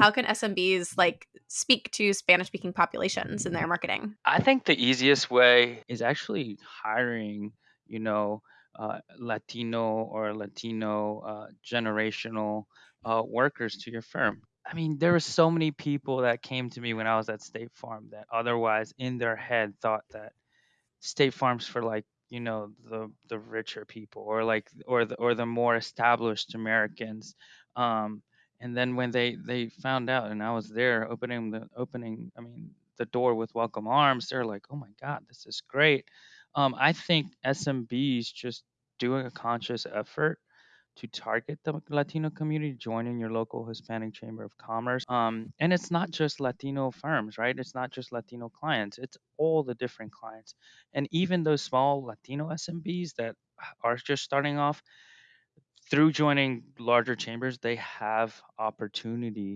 how can SMBs like speak to Spanish speaking populations in their marketing? I think the easiest way is actually hiring, you know, uh, Latino or Latino uh, generational uh, workers to your firm. I mean, there were so many people that came to me when I was at State Farm that otherwise in their head thought that State Farm's for like, you know, the the richer people or like or the or the more established Americans. Um, and then when they they found out and I was there opening the opening, I mean, the door with welcome arms, they're like, "Oh my God, this is great." Um, I think SMBs just doing a conscious effort to target the Latino community, joining your local Hispanic Chamber of Commerce. Um, and it's not just Latino firms, right? It's not just Latino clients, it's all the different clients. And even those small Latino SMBs that are just starting off, through joining larger chambers, they have opportunity